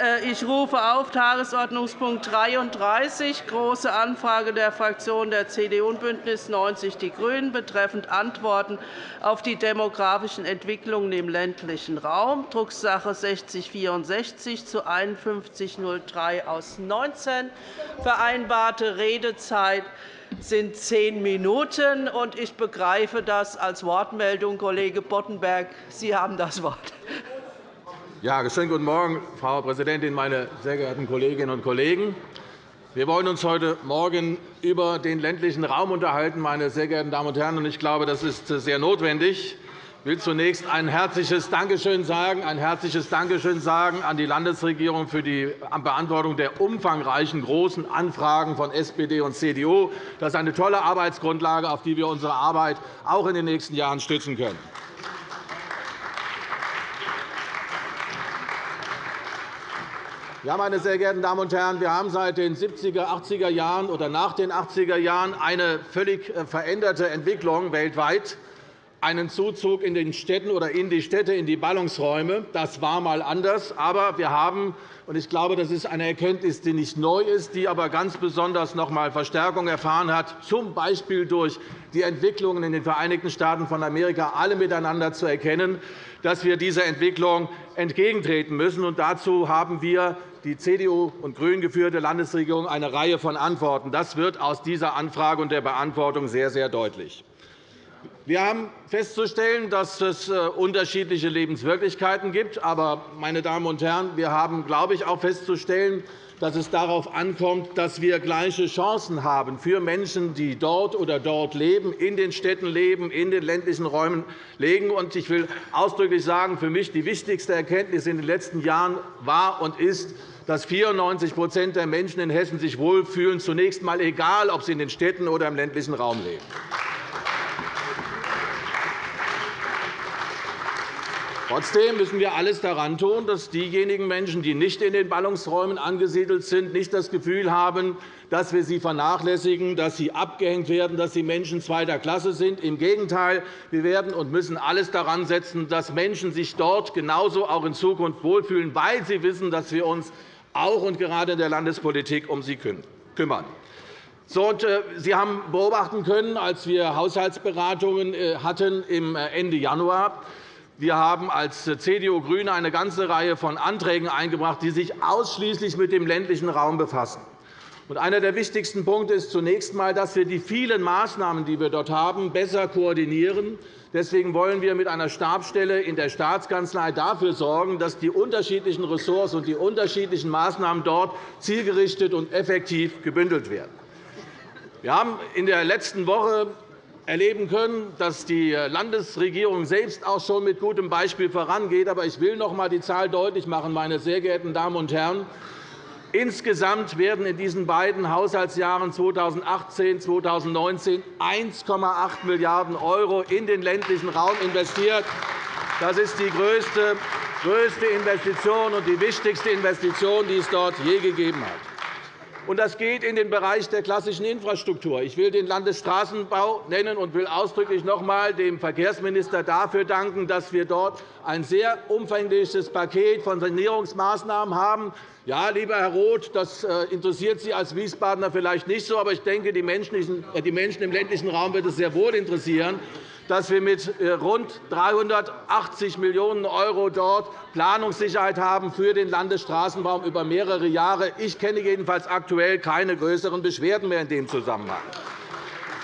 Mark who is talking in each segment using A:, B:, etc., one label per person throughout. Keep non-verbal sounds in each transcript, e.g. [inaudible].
A: Äh, ich rufe auf Tagesordnungspunkt 33, Große Anfrage der Fraktionen der CDU und BÜNDNIS 90 die GRÜNEN betreffend Antworten auf die demografischen Entwicklungen im ländlichen Raum, Drucksache 6064 zu 5103 aus 19. Vereinbarte Redezeit sind zehn Minuten. Ich begreife das als Wortmeldung. Kollege Boddenberg, Sie haben das Wort.
B: Ja, schönen guten Morgen, Frau Präsidentin, meine sehr geehrten Kolleginnen und Kollegen! Wir wollen uns heute Morgen über den ländlichen Raum unterhalten, meine sehr geehrten Damen und Herren. Ich glaube, das ist sehr notwendig. Ich will zunächst ein herzliches Dankeschön sagen, ein herzliches Dankeschön sagen an die Landesregierung für die Beantwortung der umfangreichen großen Anfragen von SPD und CDU. Das ist eine tolle Arbeitsgrundlage, auf die wir unsere Arbeit auch in den nächsten Jahren stützen können. Ja, meine sehr geehrten Damen und Herren, wir haben seit den 70er, 80er Jahren oder nach den 80er Jahren eine völlig äh, veränderte Entwicklung weltweit einen Zuzug in den Städten oder in die Städte, in die Ballungsräume. Das war einmal anders. Aber wir haben, und ich glaube, das ist eine Erkenntnis, die nicht neu ist, die aber ganz besonders noch einmal Verstärkung erfahren hat, z. B. durch die Entwicklungen in den Vereinigten Staaten von Amerika, alle miteinander zu erkennen, dass wir dieser Entwicklung entgegentreten müssen. Und dazu haben wir die CDU und GRÜNEN geführte Landesregierung eine Reihe von Antworten. Das wird aus dieser Anfrage und der Beantwortung sehr, sehr deutlich. Wir haben festzustellen, dass es äh, unterschiedliche Lebenswirklichkeiten gibt. Aber, meine Damen und Herren, wir haben, glaube ich, auch festzustellen, dass es darauf ankommt, dass wir gleiche Chancen haben für Menschen, die dort oder dort leben, in den Städten leben, in den ländlichen Räumen leben. Ich will ausdrücklich sagen, für mich die wichtigste Erkenntnis in den letzten Jahren war und ist, dass 94% der Menschen in Hessen sich wohlfühlen, zunächst einmal egal, ob sie in den Städten oder im ländlichen Raum leben. Trotzdem müssen wir alles daran tun, dass diejenigen Menschen, die nicht in den Ballungsräumen angesiedelt sind, nicht das Gefühl haben, dass wir sie vernachlässigen, dass sie abgehängt werden, dass sie Menschen zweiter Klasse sind. Im Gegenteil, wir werden und müssen alles daran setzen, dass Menschen sich dort genauso auch in Zukunft wohlfühlen, weil sie wissen, dass wir uns auch und gerade in der Landespolitik um sie kümmern. Äh, sie haben beobachten können, als wir Haushaltsberatungen äh, hatten im äh, Ende Januar, wir haben als CDU und GRÜNE eine ganze Reihe von Anträgen eingebracht, die sich ausschließlich mit dem ländlichen Raum befassen. Einer der wichtigsten Punkte ist zunächst einmal, dass wir die vielen Maßnahmen, die wir dort haben, besser koordinieren. Deswegen wollen wir mit einer Stabsstelle in der Staatskanzlei dafür sorgen, dass die unterschiedlichen Ressorts und die unterschiedlichen Maßnahmen dort zielgerichtet und effektiv gebündelt werden. Wir haben in der letzten Woche erleben können, dass die Landesregierung selbst auch schon mit gutem Beispiel vorangeht. Aber ich will noch einmal die Zahl deutlich machen, meine sehr geehrten Damen und Herren. Insgesamt werden in diesen beiden Haushaltsjahren 2018 und 2019 1,8 Milliarden € in den ländlichen Raum investiert. Das ist die größte Investition und die wichtigste Investition, die es dort je gegeben hat. Und das geht in den Bereich der klassischen Infrastruktur. Ich will den Landesstraßenbau nennen und will ausdrücklich noch einmal dem Verkehrsminister dafür danken, dass wir dort ein sehr umfängliches Paket von Sanierungsmaßnahmen haben. Ja, lieber Herr Roth, das äh, interessiert Sie als Wiesbadener vielleicht nicht so, aber ich denke, die Menschen im ländlichen Raum wird es sehr wohl interessieren dass wir mit äh, rund 380 Millionen € dort Planungssicherheit haben für den Landesstraßenbau über mehrere Jahre. Ich kenne jedenfalls aktuell keine größeren Beschwerden mehr in dem Zusammenhang.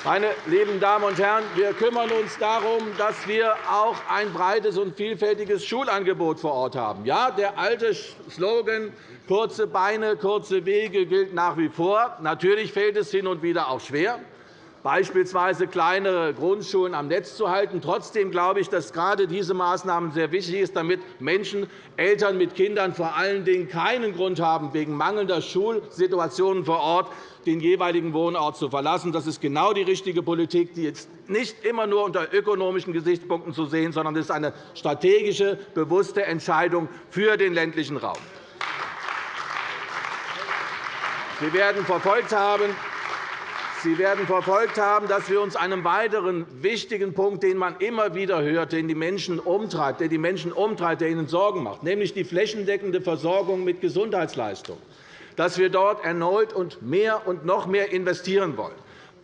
B: Meine lieben Damen und Herren, wir kümmern uns darum, dass wir auch ein breites und vielfältiges Schulangebot vor Ort haben. Ja, der alte Slogan kurze Beine, kurze Wege gilt nach wie vor. Natürlich fällt es hin und wieder auch schwer beispielsweise kleinere Grundschulen am Netz zu halten. Trotzdem glaube ich, dass gerade diese Maßnahmen sehr wichtig sind, damit Menschen, Eltern mit Kindern vor allen Dingen keinen Grund haben, wegen mangelnder Schulsituationen vor Ort den jeweiligen Wohnort zu verlassen. Das ist genau die richtige Politik, die jetzt nicht immer nur unter ökonomischen Gesichtspunkten zu sehen, sondern es ist eine strategische, bewusste Entscheidung für den ländlichen Raum. Sie werden verfolgt haben, Sie werden verfolgt haben, dass wir uns einem weiteren wichtigen Punkt, den man immer wieder hört, den die Menschen umtreibt, der die Menschen umtreibt, der ihnen Sorgen macht, nämlich die flächendeckende Versorgung mit Gesundheitsleistungen, dass wir dort erneut und mehr und noch mehr investieren wollen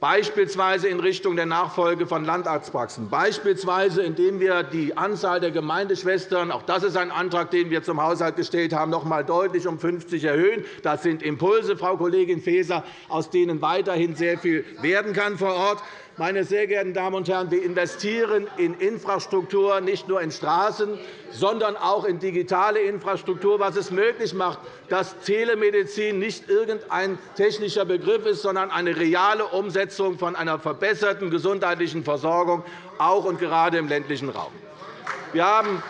B: beispielsweise in Richtung der Nachfolge von Landarztpraxen, beispielsweise indem wir die Anzahl der Gemeindeschwestern – auch das ist ein Antrag, den wir zum Haushalt gestellt haben – noch einmal deutlich um 50 erhöhen. Das sind Impulse, Frau Kollegin Faeser, aus denen weiterhin sehr viel werden kann vor Ort. Meine sehr geehrten Damen und Herren, wir investieren in Infrastruktur, nicht nur in Straßen, sondern auch in digitale Infrastruktur, was es möglich macht, dass Telemedizin nicht irgendein technischer Begriff ist, sondern eine reale Umsetzung von einer verbesserten gesundheitlichen Versorgung, auch und gerade im ländlichen Raum. Wir haben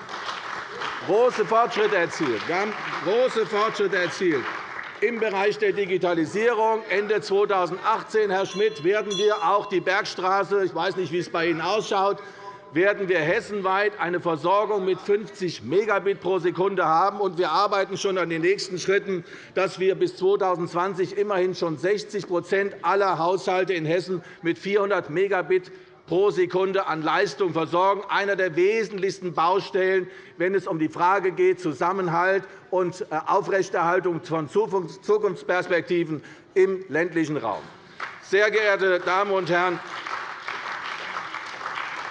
B: große Fortschritte erzielt. Wir haben große Fortschritte erzielt. Im Bereich der Digitalisierung Ende 2018, Herr Schmidt, werden wir auch die Bergstraße – ich weiß nicht, wie es bei Ihnen ausschaut – werden wir hessenweit eine Versorgung mit 50 Megabit pro Sekunde haben. Und wir arbeiten schon an den nächsten Schritten, dass wir bis 2020 immerhin schon 60% aller Haushalte in Hessen mit 400 Megabit pro Sekunde an Leistung versorgen, einer der wesentlichsten Baustellen, wenn es um die Frage geht, Zusammenhalt und äh, Aufrechterhaltung von Zukunftsperspektiven im ländlichen Raum. Sehr geehrte Damen und Herren,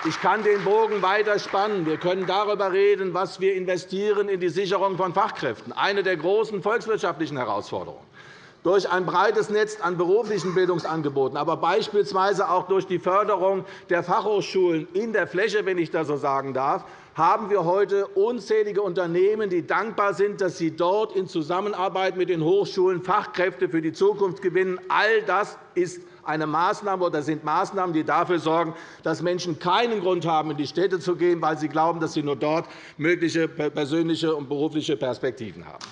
B: ich kann den Bogen weiter spannen. Wir können darüber reden, was wir investieren in die Sicherung von Fachkräften, eine der großen volkswirtschaftlichen Herausforderungen durch ein breites Netz an beruflichen Bildungsangeboten, aber beispielsweise auch durch die Förderung der Fachhochschulen in der Fläche, wenn ich das so sagen darf, haben wir heute unzählige Unternehmen, die dankbar sind, dass sie dort in Zusammenarbeit mit den Hochschulen Fachkräfte für die Zukunft gewinnen. All das ist eine Maßnahme oder sind Maßnahmen, die dafür sorgen, dass Menschen keinen Grund haben, in die Städte zu gehen, weil sie glauben, dass sie nur dort mögliche persönliche und berufliche Perspektiven haben.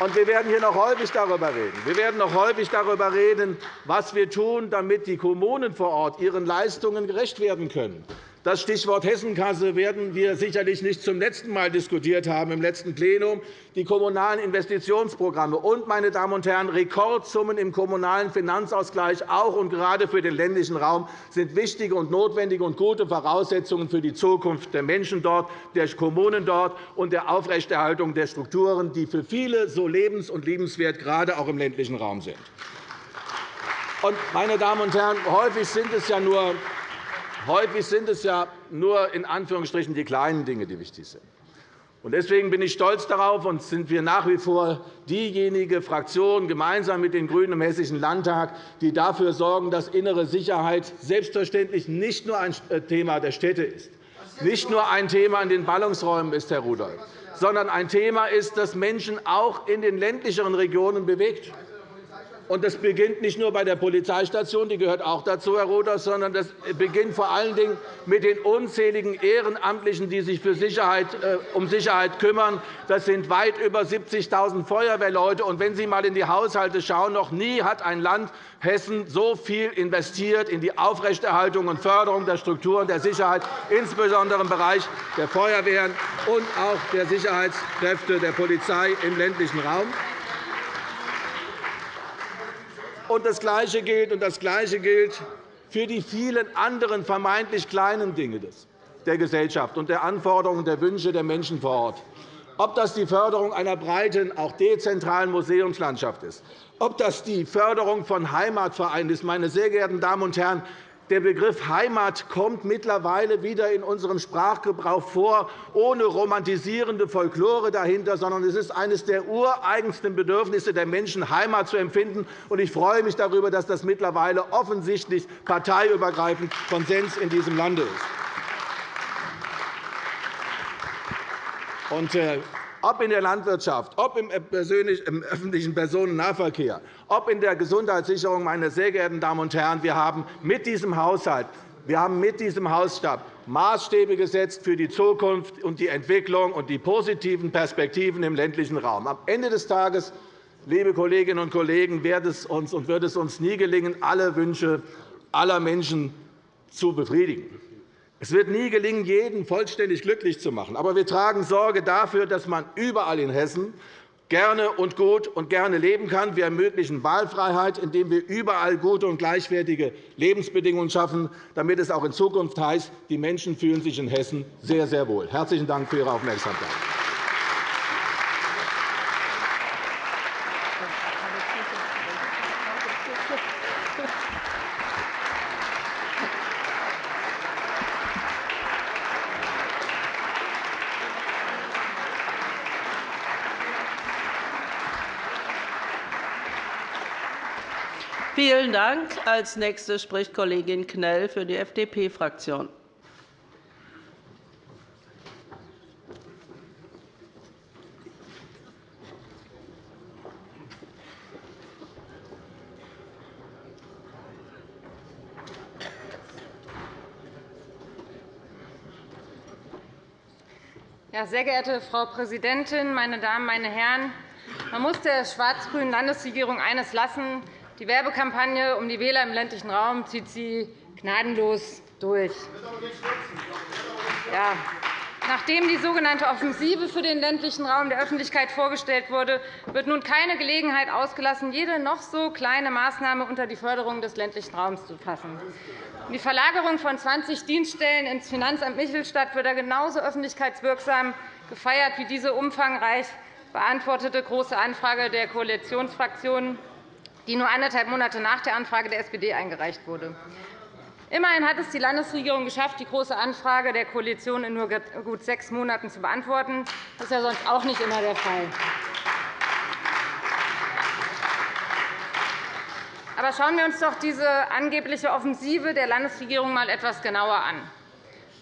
B: Und wir werden hier noch häufig darüber reden. Wir werden noch häufig darüber reden, was wir tun, damit die Kommunen vor Ort ihren Leistungen gerecht werden können. Das Stichwort Hessenkasse werden wir sicherlich nicht zum letzten Mal diskutiert haben im letzten Plenum. Die kommunalen Investitionsprogramme und, meine Damen und Herren, Rekordsummen im kommunalen Finanzausgleich, auch und gerade für den ländlichen Raum, sind wichtige und notwendige und gute Voraussetzungen für die Zukunft der Menschen dort, der Kommunen dort und der Aufrechterhaltung der Strukturen, die für viele so lebens- und liebenswert, gerade auch im ländlichen Raum sind. Meine Damen und Herren, häufig sind es ja nur Häufig sind es ja nur in Anführungsstrichen die kleinen Dinge, die wichtig sind. Deswegen bin ich stolz darauf und sind wir nach wie vor diejenige Fraktion gemeinsam mit den GRÜNEN im Hessischen Landtag, die dafür sorgen, dass innere Sicherheit selbstverständlich nicht nur ein äh, Thema der Städte ist, nicht nur ein Thema in den Ballungsräumen ist, Herr Rudolph, sondern ein Thema ist, das Menschen auch in den ländlicheren Regionen bewegt. Und das beginnt nicht nur bei der Polizeistation, die gehört auch dazu, Herr Rudolph, sondern das beginnt vor allen Dingen mit den unzähligen Ehrenamtlichen, die sich für Sicherheit, äh, um Sicherheit kümmern. Das sind weit über 70.000 Feuerwehrleute. Und wenn Sie einmal in die Haushalte schauen, noch nie hat ein Land Hessen so viel investiert in die Aufrechterhaltung und Förderung der Strukturen der Sicherheit, insbesondere im Bereich der Feuerwehren und auch der Sicherheitskräfte der Polizei im ländlichen Raum. Und das Gleiche gilt, und das Gleiche gilt für die vielen anderen vermeintlich kleinen Dinge der Gesellschaft und der Anforderungen und der Wünsche der Menschen vor Ort. Ob das die Förderung einer breiten, auch dezentralen Museumslandschaft ist, ob das die Förderung von Heimatvereinen ist, meine sehr geehrten Damen und Herren, der Begriff Heimat kommt mittlerweile wieder in unserem Sprachgebrauch vor, ohne romantisierende Folklore dahinter, sondern es ist eines der ureigensten Bedürfnisse der Menschen, Heimat zu empfinden. Ich freue mich darüber, dass das mittlerweile offensichtlich parteiübergreifend Konsens in diesem Lande ist. Äh, ob in der Landwirtschaft, ob im öffentlichen Personennahverkehr, ob in der Gesundheitssicherung, meine sehr geehrten Damen und Herren, wir haben mit diesem Haushalt wir haben mit diesem Hausstab Maßstäbe gesetzt für die Zukunft und die Entwicklung und die positiven Perspektiven im ländlichen Raum. Am Ende des Tages, liebe Kolleginnen und Kollegen, wird es uns, und wird es uns nie gelingen, alle Wünsche aller Menschen zu befriedigen. Es wird nie gelingen, jeden vollständig glücklich zu machen. Aber wir tragen Sorge dafür, dass man überall in Hessen gerne und gut und gerne leben kann. Wir ermöglichen Wahlfreiheit, indem wir überall gute und gleichwertige Lebensbedingungen schaffen, damit es auch in Zukunft heißt, die Menschen fühlen sich in Hessen sehr, sehr wohl. Herzlichen Dank für Ihre Aufmerksamkeit.
A: Vielen Dank. Als Nächste spricht Kollegin Knell für die FDP-Fraktion.
C: Sehr geehrte Frau Präsidentin, meine Damen, meine Herren! Man muss der schwarz-grünen Landesregierung eines lassen. Die Werbekampagne um die Wähler im ländlichen Raum zieht sie gnadenlos durch. Ja. Nachdem die sogenannte Offensive für den ländlichen Raum der Öffentlichkeit vorgestellt wurde, wird nun keine Gelegenheit ausgelassen, jede noch so kleine Maßnahme unter die Förderung des ländlichen Raums zu fassen. Die Verlagerung von 20 Dienststellen ins Finanzamt Michelstadt wird genauso öffentlichkeitswirksam gefeiert wie diese umfangreich beantwortete Große Anfrage der Koalitionsfraktionen die nur anderthalb Monate nach der Anfrage der SPD eingereicht wurde. Immerhin hat es die Landesregierung geschafft, die Große Anfrage der Koalition in nur gut sechs Monaten zu beantworten. Das ist ja sonst auch nicht immer der Fall. Aber schauen wir uns doch diese angebliche Offensive der Landesregierung einmal etwas genauer an.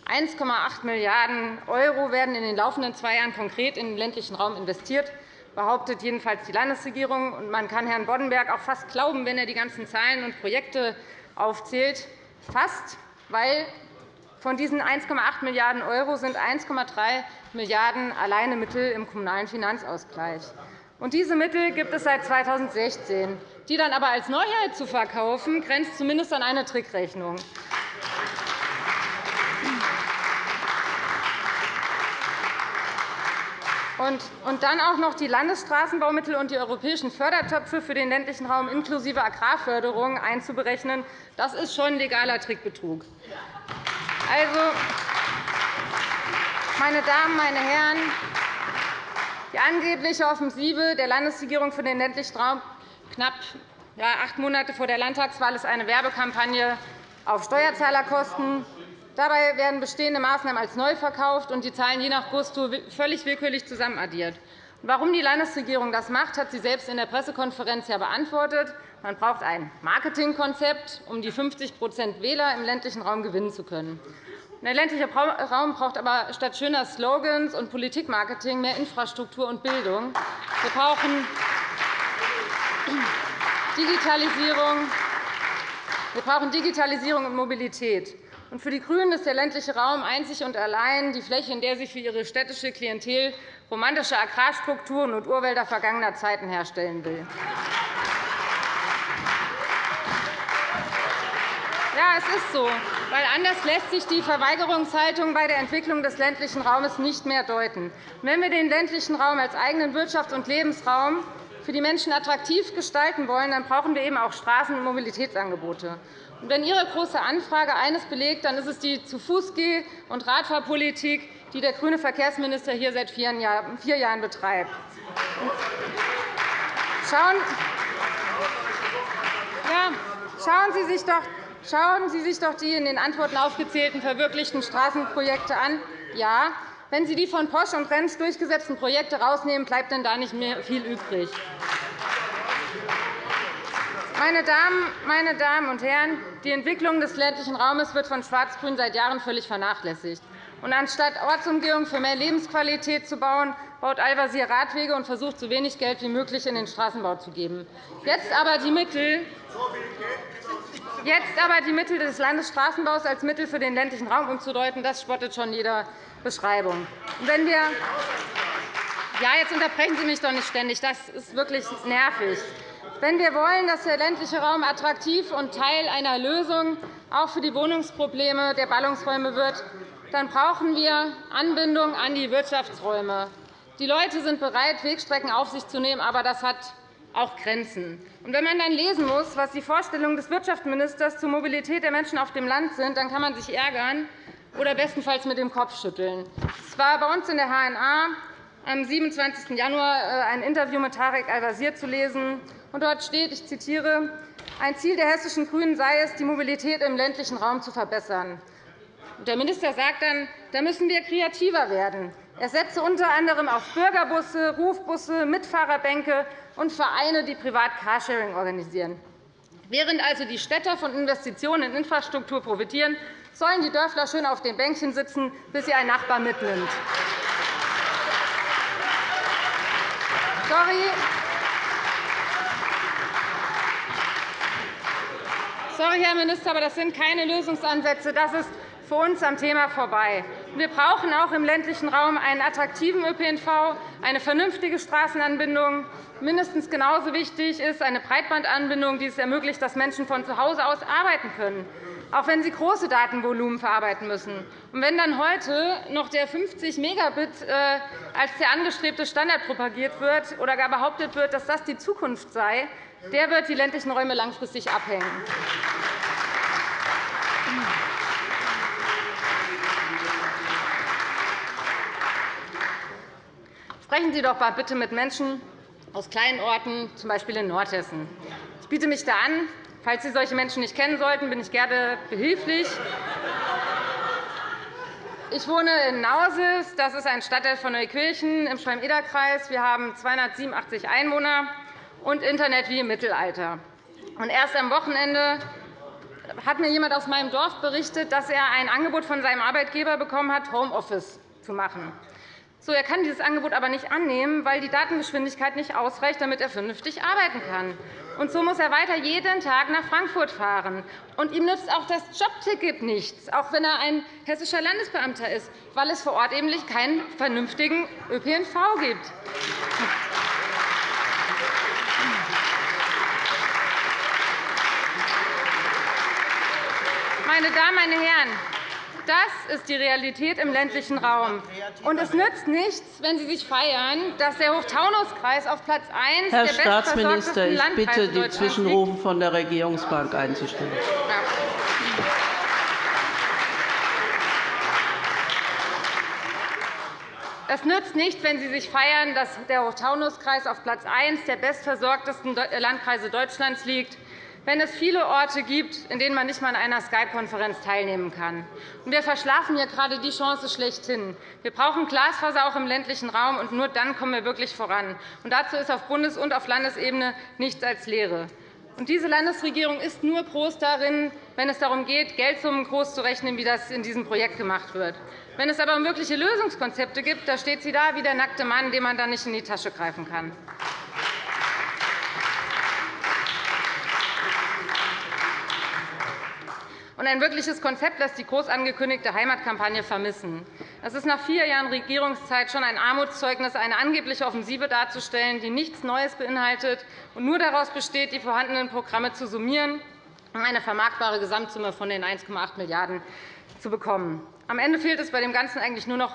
C: 1,8 Milliarden € werden in den laufenden zwei Jahren konkret in den ländlichen Raum investiert behauptet jedenfalls die Landesregierung. man kann Herrn Boddenberg auch fast glauben, wenn er die ganzen Zahlen und Projekte aufzählt. Fast, weil von diesen 1,8 Milliarden € sind 1,3 Milliarden € alleine Mittel im Kommunalen Finanzausgleich. Und diese Mittel gibt es seit 2016. Die dann aber als Neuheit zu verkaufen, grenzt zumindest an eine Trickrechnung. Und dann auch noch die Landesstraßenbaumittel und die europäischen Fördertöpfe für den ländlichen Raum inklusive Agrarförderung einzuberechnen, das ist schon legaler Trickbetrug. Also, meine Damen, meine Herren, die angebliche Offensive der Landesregierung für den ländlichen Raum knapp acht Monate vor der Landtagswahl ist eine Werbekampagne auf Steuerzahlerkosten. Dabei werden bestehende Maßnahmen als neu verkauft und die Zahlen je nach Gusto völlig willkürlich zusammenaddiert. Warum die Landesregierung das macht, hat sie selbst in der Pressekonferenz ja beantwortet. Man braucht ein Marketingkonzept, um die 50% Wähler im ländlichen Raum gewinnen zu können. Der ländliche Raum braucht aber statt schöner Slogans und Politikmarketing mehr Infrastruktur und Bildung. Wir brauchen Digitalisierung, wir brauchen Digitalisierung und Mobilität. Für die GRÜNEN ist der ländliche Raum einzig und allein die Fläche, in der sie für ihre städtische Klientel romantische Agrarstrukturen und Urwälder vergangener Zeiten herstellen will. Ja, es ist so, weil anders lässt sich die Verweigerungshaltung bei der Entwicklung des ländlichen Raumes nicht mehr deuten. Wenn wir den ländlichen Raum als eigenen Wirtschafts- und Lebensraum für die Menschen attraktiv gestalten wollen, dann brauchen wir eben auch Straßen- und Mobilitätsangebote. Wenn Ihre Große Anfrage eines belegt, dann ist es die Zu-Fuß-Geh- und Radfahrpolitik, die der grüne Verkehrsminister hier seit vier Jahren betreibt. Schauen Sie sich doch Schauen Sie sich doch die in den Antworten aufgezählten verwirklichten Straßenprojekte an. Ja, wenn Sie die von Posch und Rentsch durchgesetzten Projekte herausnehmen, bleibt denn da nicht mehr viel übrig. Meine Damen, meine Damen und Herren, die Entwicklung des ländlichen Raumes wird von Schwarz-Grün seit Jahren völlig vernachlässigt. Und anstatt Ortsumgehung für mehr Lebensqualität zu bauen, baut Al-Wazir Radwege und versucht, so wenig Geld wie möglich in den Straßenbau zu geben. Jetzt aber die Mittel, Jetzt aber die Mittel des Landesstraßenbaus als Mittel für den ländlichen Raum umzudeuten, das spottet schon jeder Beschreibung. Wenn wir ja, jetzt unterbrechen Sie mich doch nicht ständig. Das ist wirklich nervig. Wenn wir wollen, dass der ländliche Raum attraktiv und Teil einer Lösung auch für die Wohnungsprobleme der Ballungsräume wird, dann brauchen wir Anbindung an die Wirtschaftsräume. Die Leute sind bereit, Wegstrecken auf sich zu nehmen, aber das hat auch Grenzen. Und wenn man dann lesen muss, was die Vorstellungen des Wirtschaftsministers zur Mobilität der Menschen auf dem Land sind, dann kann man sich ärgern oder bestenfalls mit dem Kopf schütteln. Es war bei uns in der HNA am 27. Januar äh, ein Interview mit Tarek Al-Wazir zu lesen. Und dort steht, ich zitiere, ein Ziel der hessischen GRÜNEN sei es, die Mobilität im ländlichen Raum zu verbessern. Der Minister sagt dann, da müssen wir kreativer werden. Er setze unter anderem auf Bürgerbusse, Rufbusse, Mitfahrerbänke und Vereine, die privat Carsharing organisieren. Während also die Städter von Investitionen in Infrastruktur profitieren, sollen die Dörfler schön auf den Bänkchen sitzen, bis sie ein Nachbar mitnimmt. Sorry. Sorry, Herr Minister, aber das sind keine Lösungsansätze. Das ist für uns am Thema vorbei. Wir brauchen auch im ländlichen Raum einen attraktiven ÖPNV, eine vernünftige Straßenanbindung. Mindestens genauso wichtig ist eine Breitbandanbindung, die es ermöglicht, dass Menschen von zu Hause aus arbeiten können, auch wenn sie große Datenvolumen verarbeiten müssen. Und wenn dann heute noch der 50 Megabit äh, als der angestrebte Standard propagiert wird oder gar behauptet wird, dass das die Zukunft sei, der wird die ländlichen Räume langfristig abhängen. Sprechen Sie doch bitte mit Menschen aus kleinen Orten, z. B. in Nordhessen. Ich biete mich da an. Falls Sie solche Menschen nicht kennen sollten, bin ich gerne behilflich. Ich wohne in Nausis. Das ist ein Stadtteil von Neukirchen im Schwalm-Eder-Kreis. Wir haben 287 Einwohner und Internet wie im Mittelalter. Erst am Wochenende hat mir jemand aus meinem Dorf berichtet, dass er ein Angebot von seinem Arbeitgeber bekommen hat, Homeoffice zu machen. So, er kann dieses Angebot aber nicht annehmen, weil die Datengeschwindigkeit nicht ausreicht, damit er vernünftig arbeiten kann. Und so muss er weiter jeden Tag nach Frankfurt fahren. Und ihm nützt auch das Jobticket nichts, auch wenn er ein hessischer Landesbeamter ist, weil es vor Ort eben keinen vernünftigen ÖPNV gibt. Meine Damen, meine Herren, das ist die Realität im ländlichen Raum. Und es nützt nichts, wenn Sie sich feiern, dass der Hochtaunuskreis auf Platz 1
A: Herr
C: der
A: Staatsminister, ich bitte,
C: die
A: Zwischenrufe von der Regierungsbank einzustellen.
C: Es nützt nichts, wenn Sie sich feiern, dass der Hochtaunuskreis auf Platz 1 der bestversorgtesten Landkreise Deutschlands liegt wenn es viele Orte gibt, in denen man nicht einmal an einer Skype-Konferenz teilnehmen kann. wir verschlafen hier gerade die Chance schlechthin. Wir brauchen Glasfaser auch im ländlichen Raum, und nur dann kommen wir wirklich voran. Und dazu ist auf Bundes- und auf Landesebene nichts als Lehre. Und diese Landesregierung ist nur groß darin, wenn es darum geht, Geldsummen groß zu rechnen, wie das in diesem Projekt gemacht wird. Wenn es aber um wirkliche Lösungskonzepte gibt, da steht sie da wie der nackte Mann, dem man dann nicht in die Tasche greifen kann. Und ein wirkliches Konzept lässt die groß angekündigte Heimatkampagne vermissen. Es ist nach vier Jahren Regierungszeit schon ein Armutszeugnis, eine angebliche Offensive darzustellen, die nichts Neues beinhaltet und nur daraus besteht, die vorhandenen Programme zu summieren, um eine vermarktbare Gesamtsumme von den 1,8 Milliarden € zu bekommen. Am Ende fehlt es bei dem Ganzen eigentlich nur noch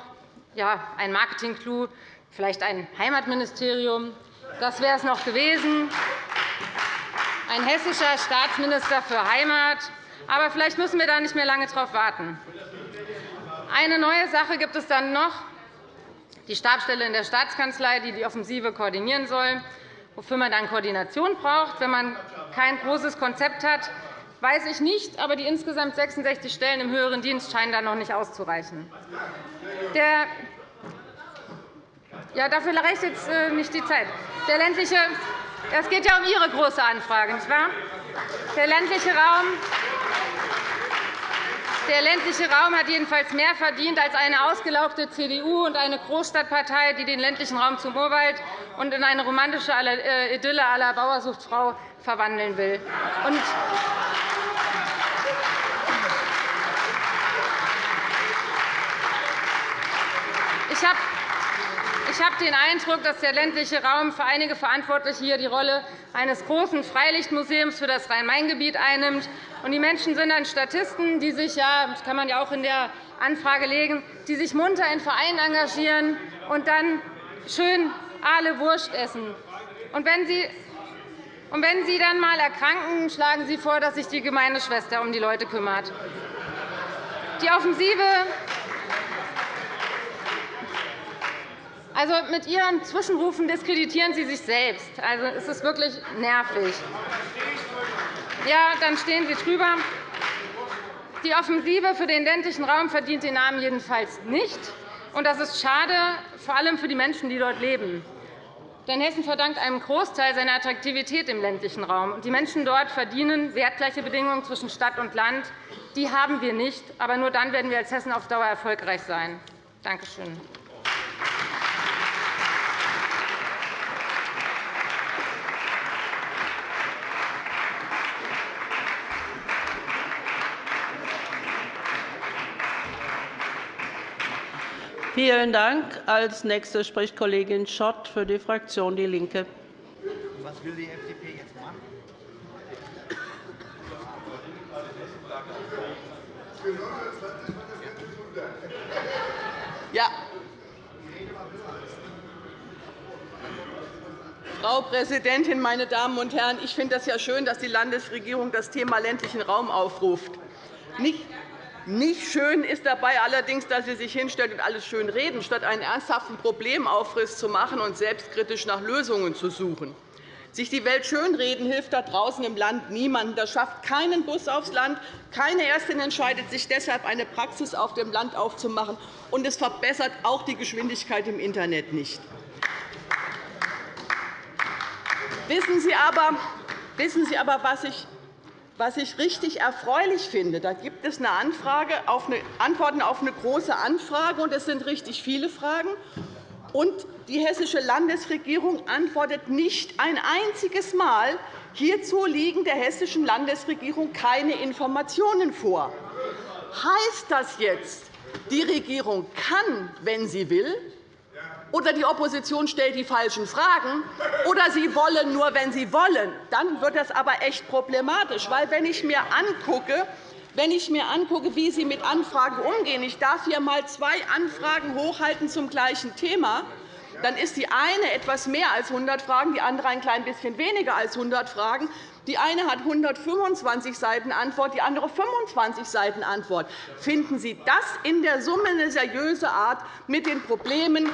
C: ein Marketing-Clou, vielleicht ein Heimatministerium. Das wäre es noch gewesen. Ein hessischer Staatsminister für Heimat, aber vielleicht müssen wir da nicht mehr lange darauf warten. Eine neue Sache gibt es dann noch, die Stabsstelle in der Staatskanzlei, die die Offensive koordinieren soll. Wofür man dann Koordination braucht, wenn man kein großes Konzept hat, weiß ich nicht. Aber die insgesamt 66 Stellen im höheren Dienst scheinen da noch nicht auszureichen. Der ja, dafür reicht jetzt äh, nicht die Zeit. Der ländliche, es geht ja um Ihre große Anfrage, nicht wahr? Der ländliche Raum der ländliche Raum hat jedenfalls mehr verdient als eine ausgelaugte CDU und eine Großstadtpartei, die den ländlichen Raum zum Urwald und in eine romantische äh, Idylle aller Bauersuchtfrau verwandeln will. Ich habe ich habe den Eindruck, dass der ländliche Raum für einige Verantwortliche hier die Rolle eines großen Freilichtmuseums für das Rhein-Main-Gebiet einnimmt. Die Menschen sind dann Statisten, die sich, ja, das kann man ja auch in der Anfrage legen, die sich munter in Vereinen engagieren und dann schön alle Wurst essen. Und wenn Sie und wenn Sie dann einmal erkranken, schlagen Sie vor, dass sich die Gemeindeschwester um die Leute kümmert. Die Offensive also, mit Ihren Zwischenrufen diskreditieren Sie sich selbst. Also, es ist wirklich nervig. Ja, dann stehen Sie drüber. Die Offensive für den ländlichen Raum verdient den Namen jedenfalls nicht. Und das ist schade, vor allem für die Menschen, die dort leben. Denn Hessen verdankt einen Großteil seiner Attraktivität im ländlichen Raum. Die Menschen dort verdienen wertgleiche Bedingungen zwischen Stadt und Land. Die haben wir nicht. Aber nur dann werden wir als Hessen auf Dauer erfolgreich sein. Danke schön.
A: Vielen Dank. Als Nächste spricht Kollegin Schott für die Fraktion DIE LINKE. Was will die FDP jetzt machen?
D: Ja. Frau Präsidentin, meine Damen und Herren! Ich finde es ja schön, dass die Landesregierung das Thema ländlichen Raum aufruft. Nicht nicht schön ist dabei allerdings, dass Sie sich hinstellt und alles schön reden, statt einen ernsthaften Problemaufriss zu machen und selbstkritisch nach Lösungen zu suchen. Sich die Welt schönreden hilft da draußen im Land niemandem. Das schafft keinen Bus aufs Land. Keine Ärztin entscheidet sich deshalb, eine Praxis auf dem Land aufzumachen. Und es verbessert auch die Geschwindigkeit im Internet nicht. Wissen Sie aber, wissen Sie aber was ich was ich richtig erfreulich finde, da gibt es eine Anfrage auf eine, Antworten auf eine Große Anfrage, und es sind richtig viele Fragen. Und die Hessische Landesregierung antwortet nicht ein einziges Mal. Hierzu liegen der Hessischen Landesregierung keine Informationen vor. Heißt das jetzt, die Regierung kann, wenn sie will, oder die Opposition stellt die falschen Fragen, oder sie wollen nur, wenn sie wollen. Dann wird das aber echt problematisch. Weil, wenn ich mir angucke, wenn ich mir angucke, wie Sie mit Anfragen umgehen, ich darf hier einmal zwei Anfragen hochhalten zum gleichen Thema, dann ist die eine etwas mehr als 100 Fragen, die andere ein klein bisschen weniger als 100 Fragen. Die eine hat 125 Seiten Antwort, die andere 25 Seiten Antwort. Finden Sie das in der Summe eine seriöse Art, mit den Problemen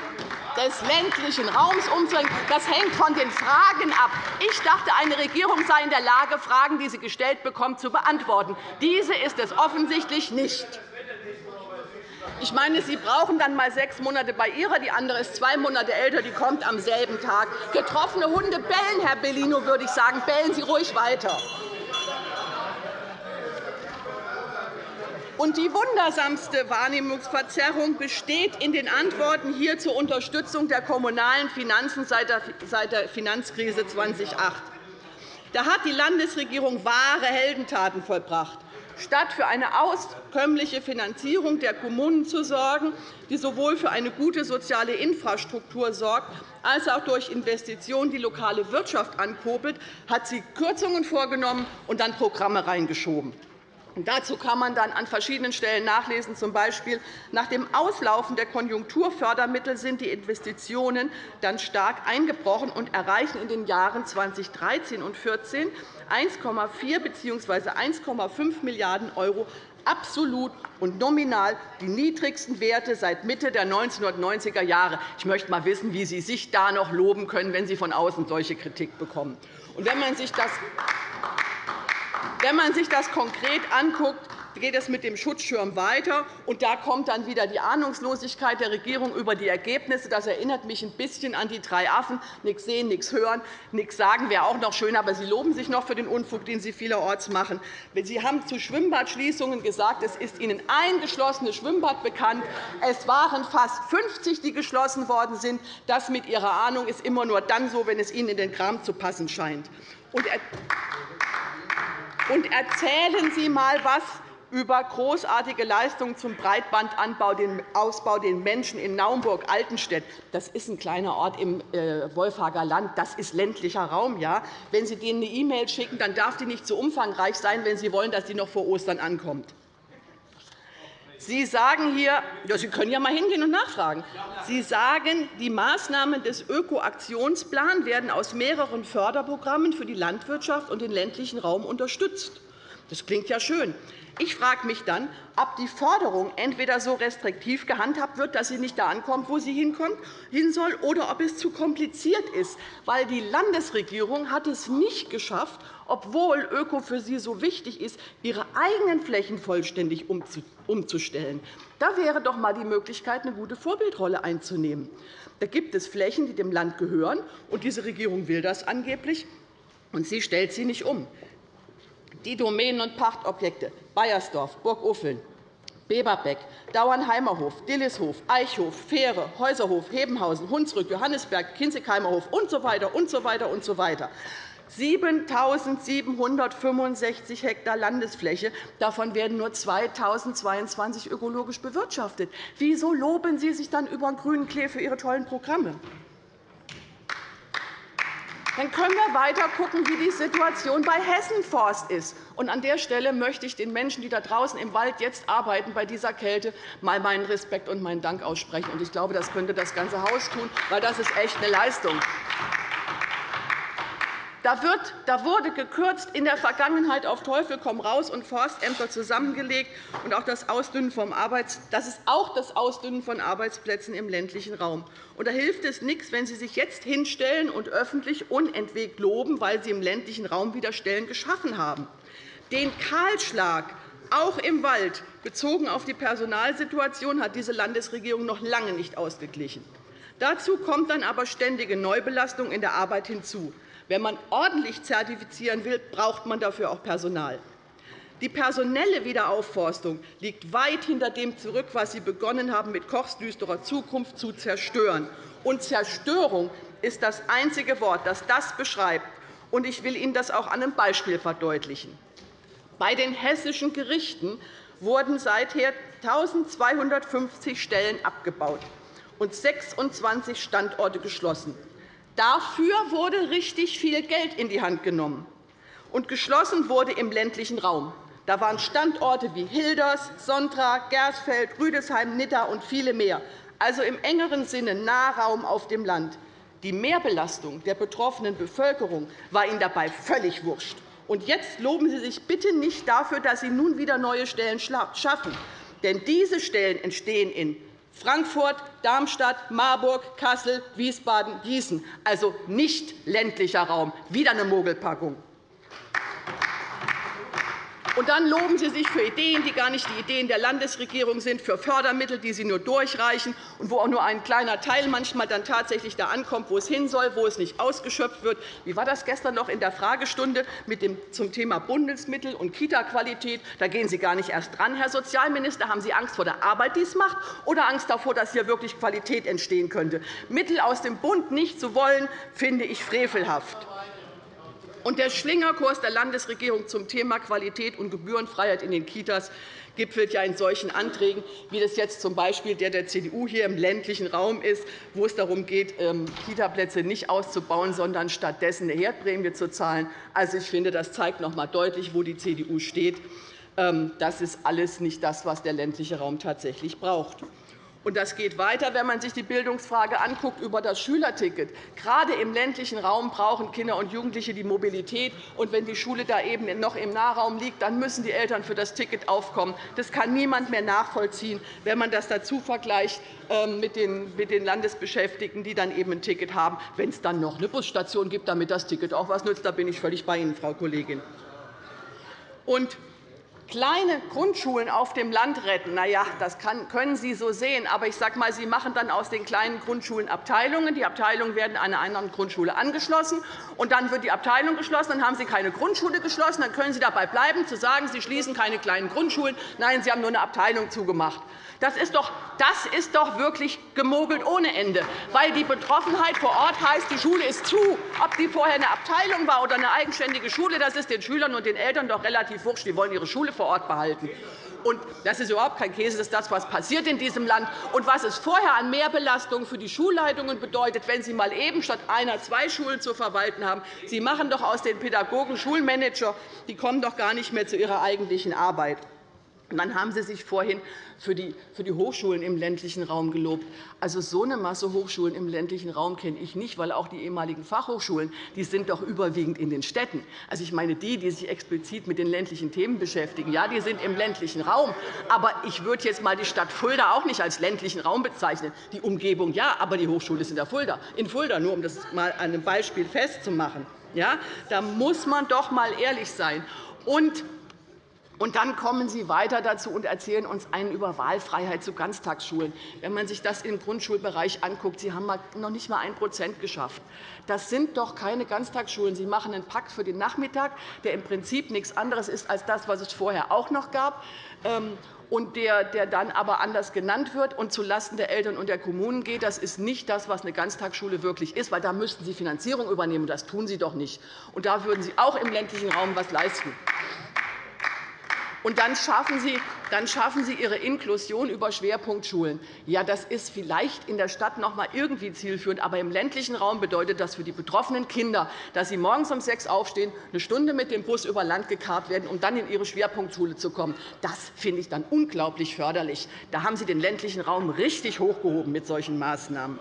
D: des ländlichen Raums umzugehen? Das hängt von den Fragen ab. Ich dachte, eine Regierung sei in der Lage, Fragen, die sie gestellt bekommt, zu beantworten. Diese ist es offensichtlich nicht. Ich meine, Sie brauchen dann einmal sechs Monate bei Ihrer, die andere ist zwei Monate älter, die kommt am selben Tag. Getroffene Hunde bellen, Herr Bellino, würde ich sagen. Bellen Sie ruhig weiter. Und die wundersamste Wahrnehmungsverzerrung besteht in den Antworten hier zur Unterstützung der kommunalen Finanzen seit der Finanzkrise 2008. Da hat die Landesregierung wahre Heldentaten vollbracht statt für eine auskömmliche Finanzierung der Kommunen zu sorgen, die sowohl für eine gute soziale Infrastruktur sorgt, als auch durch Investitionen die lokale Wirtschaft ankurbelt, hat sie Kürzungen vorgenommen und dann Programme reingeschoben. Dazu kann man dann an verschiedenen Stellen nachlesen, z. B. nach dem Auslaufen der Konjunkturfördermittel sind die Investitionen dann stark eingebrochen und erreichen in den Jahren 2013 und 2014 1,4 bzw. 1,5 Milliarden € absolut und nominal die niedrigsten Werte seit Mitte der 1990er Jahre. Ich möchte einmal wissen, wie Sie sich da noch loben können, wenn Sie von außen solche Kritik bekommen. Und wenn man sich das wenn man sich das konkret anguckt, geht es mit dem Schutzschirm weiter. Und da kommt dann wieder die Ahnungslosigkeit der Regierung über die Ergebnisse. Das erinnert mich ein bisschen an die drei Affen. Nichts sehen, nichts hören, nichts sagen wäre auch noch schön, aber Sie loben sich noch für den Unfug, den Sie vielerorts machen. Sie haben zu Schwimmbadschließungen gesagt, es ist Ihnen ein geschlossenes Schwimmbad bekannt. Es waren fast 50, die geschlossen worden sind. Das mit Ihrer Ahnung ist immer nur dann so, wenn es Ihnen in den Kram zu passen scheint. Und erzählen Sie einmal was über großartige Leistungen zum Breitbandausbau den Menschen in Naumburg-Altenstedt. Das ist ein kleiner Ort im äh, Wolfhager Land. Das ist ländlicher Raum. Ja? Wenn Sie denen eine E-Mail schicken, dann darf die nicht zu umfangreich sein, wenn Sie wollen, dass sie noch vor Ostern ankommt. Sie sagen hier, ja, Sie können ja mal hingehen und nachfragen. Sie sagen, die Maßnahmen des Ökoaktionsplans werden aus mehreren Förderprogrammen für die Landwirtschaft und den ländlichen Raum unterstützt. Das klingt ja schön. Ich frage mich dann, ob die Förderung entweder so restriktiv gehandhabt wird, dass sie nicht da ankommt, wo sie hin soll, oder ob es zu kompliziert ist. weil Die Landesregierung hat es nicht geschafft, obwohl Öko für sie so wichtig ist, ihre eigenen Flächen vollständig umzustellen. Da wäre doch einmal die Möglichkeit, eine gute Vorbildrolle einzunehmen. Da gibt es Flächen, die dem Land gehören, und diese Regierung will das angeblich, und sie stellt sie nicht um die Domänen- und Pachtobjekte Bayersdorf, Burguffeln, Beberbeck, Dauernheimerhof, Dillishof, Eichhof, Fähre, Häuserhof, Hebenhausen, Hunsrück, Johannisberg, Kinzigheimerhof usw. So und so weiter so weiter. 7.765 Hektar Landesfläche. Davon werden nur 2.022 ökologisch bewirtschaftet. Wieso loben Sie sich dann über den grünen Klee für Ihre tollen Programme? Dann können wir weiter schauen, wie die Situation bei Hessenforst ist. Und an der Stelle möchte ich den Menschen, die da draußen im Wald jetzt arbeiten, bei dieser Kälte mal meinen Respekt und meinen Dank aussprechen. Ich glaube, das könnte das ganze Haus tun, weil das ist echt eine Leistung. Da, wird, da wurde gekürzt in der Vergangenheit auf Teufel komm raus und Forstämter zusammengelegt und auch das Ausdünnen vom Arbeits das ist auch das Ausdünnen von Arbeitsplätzen im ländlichen Raum. Und da hilft es nichts, wenn Sie sich jetzt hinstellen und öffentlich unentwegt loben, weil Sie im ländlichen Raum wieder Stellen geschaffen haben. Den Kahlschlag auch im Wald bezogen auf die Personalsituation hat diese Landesregierung noch lange nicht ausgeglichen. Dazu kommt dann aber ständige Neubelastung in der Arbeit hinzu. Wenn man ordentlich zertifizieren will, braucht man dafür auch Personal. Die personelle Wiederaufforstung liegt weit hinter dem zurück, was Sie begonnen haben, mit Kochs düsterer Zukunft zu zerstören. Und Zerstörung ist das einzige Wort, das das beschreibt. Und ich will Ihnen das auch an einem Beispiel verdeutlichen. Bei den hessischen Gerichten wurden seither 1.250 Stellen abgebaut und 26 Standorte geschlossen. Dafür wurde richtig viel Geld in die Hand genommen. Und geschlossen wurde im ländlichen Raum. Da waren Standorte wie Hilders, Sontra, Gersfeld, Rüdesheim, Nidda und viele mehr, also im engeren Sinne Nahraum auf dem Land. Die Mehrbelastung der betroffenen Bevölkerung war Ihnen dabei völlig wurscht. Und jetzt loben Sie sich bitte nicht dafür, dass Sie nun wieder neue Stellen schaffen. Denn diese Stellen entstehen in Frankfurt, Darmstadt, Marburg, Kassel, Wiesbaden, Gießen, also nicht ländlicher Raum. Wieder eine Mogelpackung. Und dann loben Sie sich für Ideen, die gar nicht die Ideen der Landesregierung sind, für Fördermittel, die Sie nur durchreichen und wo auch nur ein kleiner Teil manchmal dann tatsächlich da ankommt, wo es hin soll, wo es nicht ausgeschöpft wird. Wie war das gestern noch in der Fragestunde mit dem, zum Thema Bundesmittel und Kita-Qualität? Da gehen Sie gar nicht erst dran, Herr Sozialminister. Haben Sie Angst vor der Arbeit, die es macht, oder Angst davor, dass hier wirklich Qualität entstehen könnte? Mittel aus dem Bund nicht zu wollen, finde ich frevelhaft. Und der Schlingerkurs der Landesregierung zum Thema Qualität und Gebührenfreiheit in den Kitas gipfelt ja in solchen Anträgen, wie das jetzt z.B. der der CDU hier im ländlichen Raum ist, wo es darum geht, ähm, Kitaplätze nicht auszubauen, sondern stattdessen eine Herdprämie zu zahlen. Also, ich finde, das zeigt noch einmal deutlich, wo die CDU steht. Ähm, das ist alles nicht das, was der ländliche Raum tatsächlich braucht. Und das geht weiter, wenn man sich die Bildungsfrage anguckt über das Schülerticket. Gerade im ländlichen Raum brauchen Kinder und Jugendliche die Mobilität. Und wenn die Schule da eben noch im Nahraum liegt, dann müssen die Eltern für das Ticket aufkommen. Das kann niemand mehr nachvollziehen, wenn man das dazu vergleicht ähm, mit den Landesbeschäftigten, die dann eben ein Ticket haben. Wenn es dann noch eine Busstation gibt, damit das Ticket auch etwas nützt, da bin ich völlig bei Ihnen, Frau Kollegin. Und kleine Grundschulen auf dem Land retten, na ja, das können Sie so sehen. Aber ich sage mal, Sie machen dann aus den kleinen Grundschulen Abteilungen. Die Abteilungen werden einer anderen Grundschule angeschlossen. Und dann wird die Abteilung geschlossen. Dann haben Sie keine Grundschule geschlossen. Dann können Sie dabei bleiben, zu sagen, Sie schließen keine kleinen Grundschulen. Nein, Sie haben nur eine Abteilung zugemacht. Das ist, doch, das ist doch wirklich gemogelt ohne Ende, weil die Betroffenheit vor Ort heißt, die Schule ist zu. Ob die vorher eine Abteilung war oder eine eigenständige Schule, das ist den Schülern und den Eltern doch relativ wurscht. Die wollen ihre Schule vor Ort behalten. Und das ist überhaupt kein Käse. Das ist das, was passiert in diesem Land und was es vorher an Mehrbelastungen für die Schulleitungen bedeutet, wenn Sie mal eben statt einer zwei Schulen zu verwalten haben. Sie machen doch aus den Pädagogen Schulmanager. Die kommen doch gar nicht mehr zu ihrer eigentlichen Arbeit. Dann haben Sie sich vorhin für die, Hochschulen im ländlichen Raum gelobt. Also, so eine Masse Hochschulen im ländlichen Raum kenne ich nicht, weil auch die ehemaligen Fachhochschulen die sind doch überwiegend in den Städten. Also, ich meine, die, die sich explizit mit den ländlichen Themen beschäftigen, ja, die sind im ländlichen Raum. Aber ich würde jetzt einmal die Stadt Fulda auch nicht als ländlichen Raum bezeichnen. Die Umgebung ja, aber die Hochschule ist in, Fulda, in Fulda, nur um das einmal an einem Beispiel festzumachen. Ja, da muss man doch einmal ehrlich sein. Und und dann kommen Sie weiter dazu und erzählen uns einen über Wahlfreiheit zu Ganztagsschulen. Wenn man sich das im Grundschulbereich anguckt, Sie haben noch nicht einmal 1% geschafft. Das sind doch keine Ganztagsschulen. Sie machen einen Pakt für den Nachmittag, der im Prinzip nichts anderes ist als das, was es vorher auch noch gab ähm, und der, der dann aber anders genannt wird und zulasten der Eltern und der Kommunen geht. Das ist nicht das, was eine Ganztagsschule wirklich ist, weil da müssten Sie Finanzierung übernehmen. Das tun Sie doch nicht. Und da würden Sie auch im ländlichen Raum etwas leisten. Und dann schaffen, Sie, dann schaffen Sie Ihre Inklusion über Schwerpunktschulen. Ja, das ist vielleicht in der Stadt noch einmal irgendwie zielführend, aber im ländlichen Raum bedeutet das für die betroffenen Kinder, dass sie morgens um sechs aufstehen, eine Stunde mit dem Bus über Land gekarrt werden, um dann in ihre Schwerpunktschule zu kommen. Das finde ich dann unglaublich förderlich. Da haben Sie den ländlichen Raum richtig hochgehoben mit solchen Maßnahmen.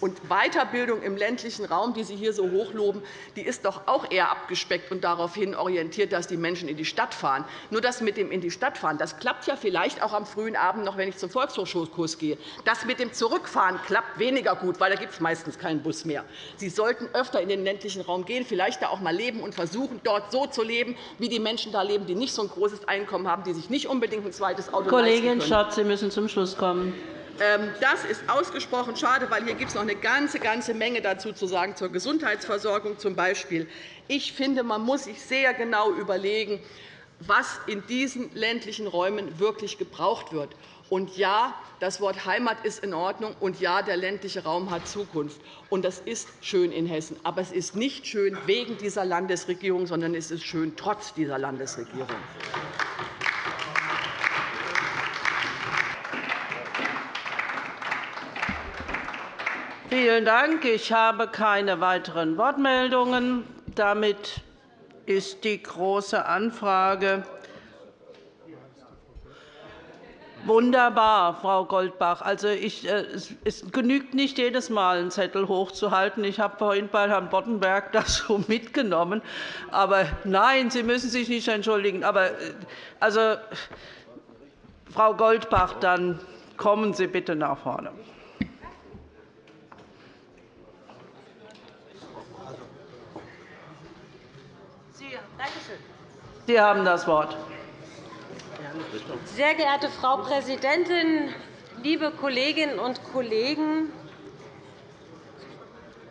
D: Und Weiterbildung im ländlichen Raum, die Sie hier so hochloben, die ist doch auch eher abgespeckt und daraufhin orientiert, dass die Menschen in die Stadt fahren. Nur das mit dem in die Stadt fahren, das klappt ja vielleicht auch am frühen Abend noch, wenn ich zum Volkshochschulkurs gehe. Das mit dem Zurückfahren klappt weniger gut, weil da gibt es meistens keinen Bus mehr. Sie sollten öfter in den ländlichen Raum gehen, vielleicht da auch einmal leben und versuchen, dort so zu leben, wie die Menschen da leben, die nicht so ein großes Einkommen haben, die sich nicht unbedingt ein zweites Auto
A: Kollegin Schott, Sie müssen zum Schluss kommen.
D: Ähm, das ist ausgesprochen schade, weil hier gibt es noch eine ganze, ganze Menge dazu zu sagen zur Gesundheitsversorgung zum Beispiel. Ich finde, man muss sich sehr genau überlegen, was in diesen ländlichen Räumen wirklich gebraucht wird. Und ja, das Wort Heimat ist in Ordnung, und ja, der ländliche Raum hat Zukunft. Und das ist schön in Hessen. Aber es ist nicht schön wegen dieser Landesregierung, sondern es ist schön trotz dieser Landesregierung.
A: Vielen Dank. Ich habe keine weiteren Wortmeldungen. Damit ist die Große Anfrage Wunderbar, Frau Goldbach. Also ich, äh, es genügt nicht jedes Mal, einen Zettel hochzuhalten. Ich habe vorhin bei Herrn Boddenberg [laughs] das so mitgenommen. Aber nein, Sie müssen sich nicht entschuldigen. Aber äh, also, Frau Goldbach, dann kommen Sie bitte nach vorne. Sie haben das Wort.
E: Sehr geehrte Frau Präsidentin, liebe Kolleginnen und Kollegen!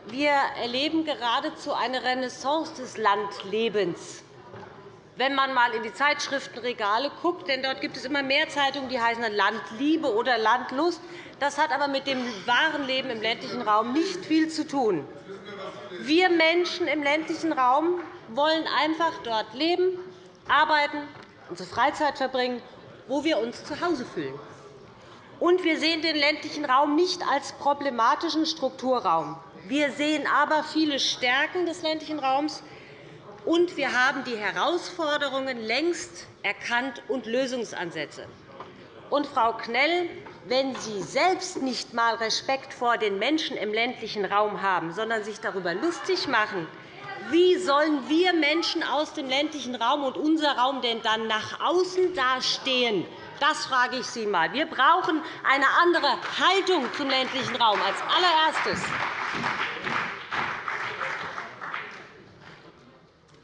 E: Wir erleben geradezu eine Renaissance des Landlebens. Wenn man einmal in die Zeitschriftenregale guckt, denn dort gibt es immer mehr Zeitungen, die heißen Landliebe oder Landlust. Das hat aber mit dem wahren Leben im ländlichen Raum nicht viel zu tun. Wir Menschen im ländlichen Raum wollen einfach dort leben, arbeiten, unsere Freizeit verbringen, wo wir uns zu Hause fühlen. Und wir sehen den ländlichen Raum nicht als problematischen Strukturraum. Wir sehen aber viele Stärken des ländlichen Raums, und wir haben die Herausforderungen längst erkannt und Lösungsansätze. Und, Frau Knell, wenn Sie selbst nicht einmal Respekt vor den Menschen im ländlichen Raum haben, sondern sich darüber lustig machen, wie sollen wir Menschen aus dem ländlichen Raum und unser Raum denn dann nach außen dastehen? Das frage ich Sie einmal. Wir brauchen eine andere Haltung zum ländlichen Raum als allererstes.